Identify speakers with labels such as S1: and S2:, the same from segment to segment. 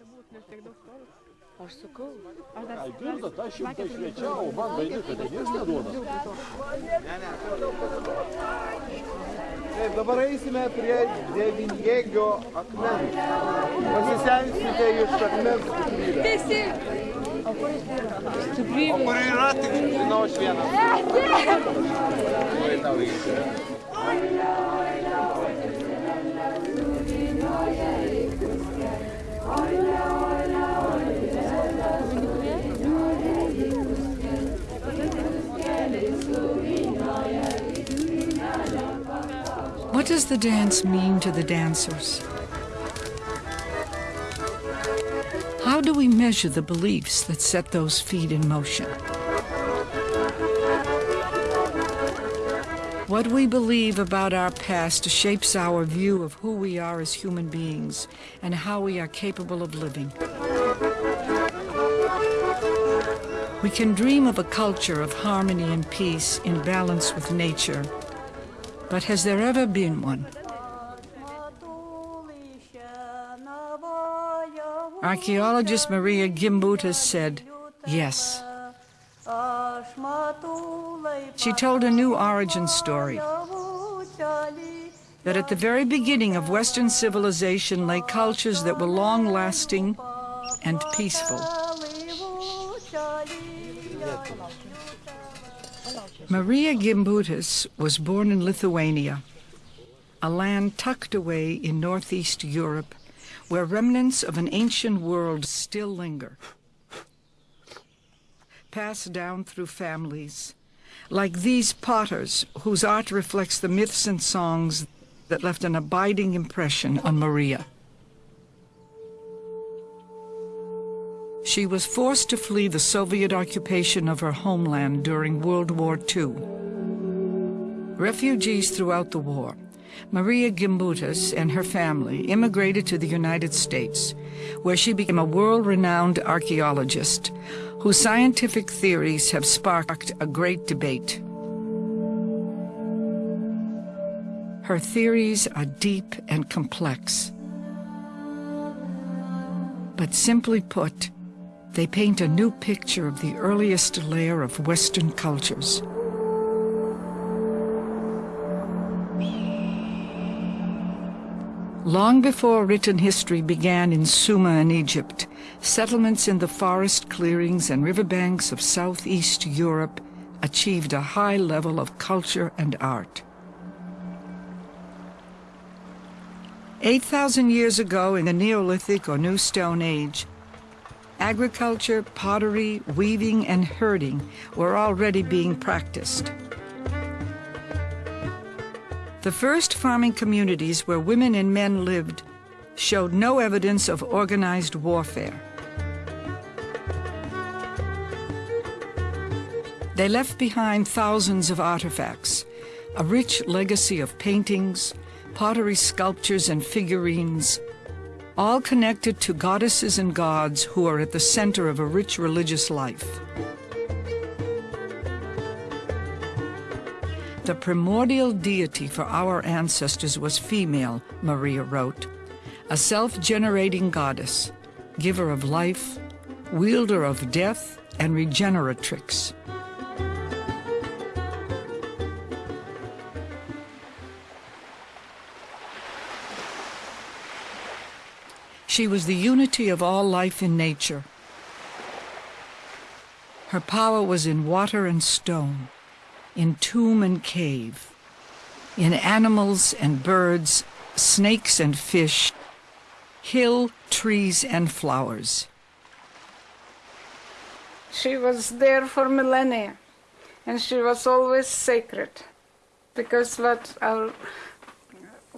S1: gali būti, nes tiek daug karų. Aš sakau.
S2: Aš dar... Algirda, aš šimtai šviečiau, o man vaidyti, tai jis tai neduoda. Ne, ne.
S3: Taip, dabar eisime prie devinjėgio akmens. Pasisensite iš akmens stiprybę. Visi. O kur stiprybė? O kur yra, tik žinau aš vieną. Ne, ne. Oi, tau reikia.
S4: Oi, ne. Does the dance mean to the dancers? How do we measure the beliefs that set those feet in motion? What we believe about our past shapes our view of who we are as human beings and how we are capable of living. We can dream of a culture of harmony and peace in balance with nature. But has there ever been one? Archaeologist Maria Gimbutas said, yes. She told a new origin story that at the very beginning of Western civilization lay cultures that were long lasting and peaceful. Maria Gimbutas was born in Lithuania, a land tucked away in northeast Europe where remnants of an ancient world still linger, passed down through families, like these potters whose art reflects the myths and songs that left an abiding impression on Maria. She was forced to flee the Soviet occupation of her homeland during World War II. Refugees throughout the war, Maria Gimbutas and her family immigrated to the United States, where she became a world-renowned archaeologist whose scientific theories have sparked a great debate. Her theories are deep and complex. But simply put, they paint a new picture of the earliest layer of Western cultures. Long before written history began in Sumer and Egypt, settlements in the forest clearings and riverbanks of southeast Europe achieved a high level of culture and art. 8,000 years ago in the Neolithic or New Stone Age, agriculture, pottery, weaving, and herding were already being practiced. The first farming communities where women and men lived showed no evidence of organized warfare. They left behind thousands of artifacts, a rich legacy of paintings, pottery sculptures, and figurines, all connected to goddesses and gods who are at the center of a rich religious life. The primordial deity for our ancestors was female, Maria wrote, a self-generating goddess, giver of life, wielder of death, and regeneratrix. She was the unity of all life in nature. Her power was in water and stone, in tomb and cave, in animals and birds, snakes and fish, hill, trees, and flowers.
S5: She was there for millennia, and she was always sacred, because what our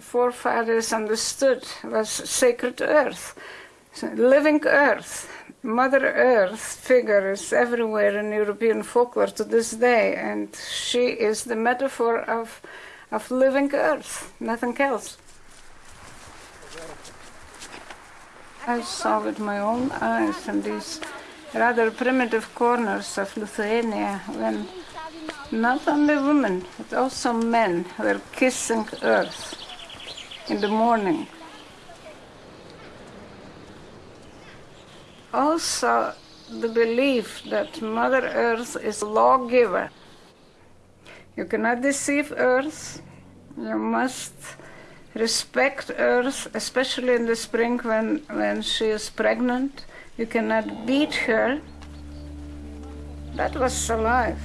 S5: forefathers understood was sacred earth, so living earth. Mother Earth figure is everywhere in European folklore to this day, and she is the metaphor of, of living earth, nothing else. I saw with my own eyes in these rather primitive corners of Lithuania when not only women, but also men were kissing earth in the morning. also the belief that Mother Earth is a lawgiver. You cannot deceive Earth. You must respect Earth, especially in the spring when, when she is pregnant. You cannot beat her. That was alive.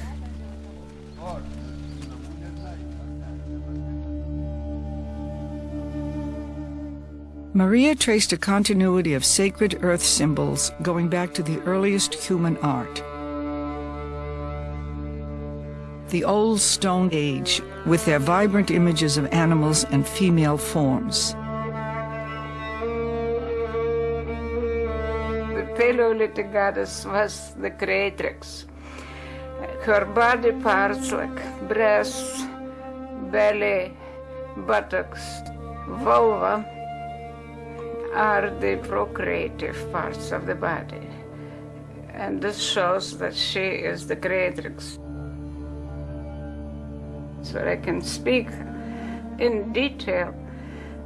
S4: Maria traced a continuity of sacred earth symbols going back to the earliest human art. The Old Stone Age, with their vibrant images of animals and female forms.
S5: The Paleolithic goddess was the creatrix. Her body parts like breasts, belly, buttocks, vulva are the procreative parts of the body. And this shows that she is the creatrix. So I can speak in detail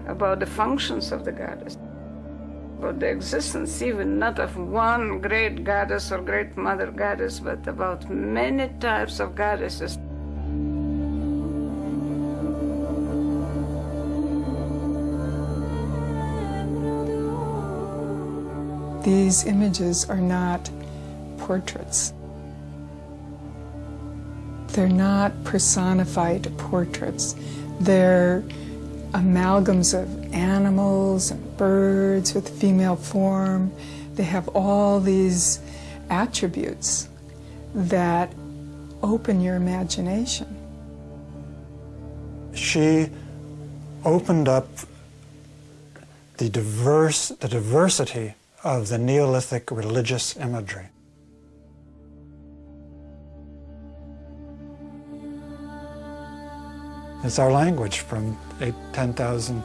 S5: about the functions of the goddess, about the existence even not of one great goddess or great mother goddess, but about many types of goddesses.
S1: These images are not portraits. They're not personified portraits. They're amalgams of animals and birds with female form. They have all these attributes that open your imagination.
S6: She opened up the diverse the diversity of the Neolithic religious imagery. It's our language from eight, 10,000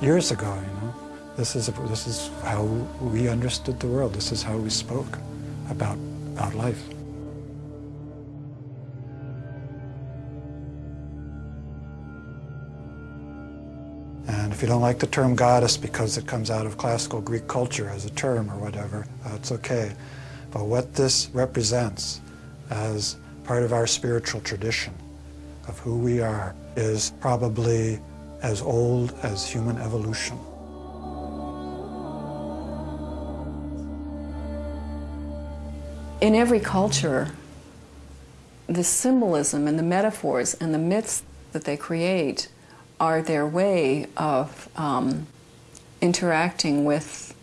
S6: years ago, you know. This is, this is how we understood the world. This is how we spoke about, about life. And if you don't like the term goddess because it comes out of classical Greek culture as a term or whatever, that's okay. But what this represents as part of our spiritual tradition of who we are is probably as old as human evolution.
S7: In every culture, the symbolism and the metaphors and the myths that they create are their way of um, interacting with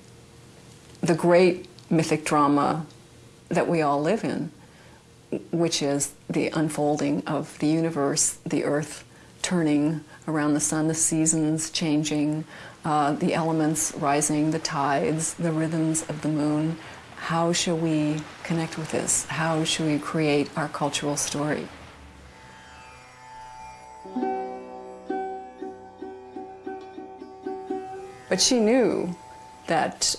S7: the great mythic drama that we all live in, which is the unfolding of the universe, the earth turning around the sun, the seasons changing, uh, the elements rising, the tides, the rhythms of the moon. How shall we connect with this? How shall we create our cultural story? But she knew that.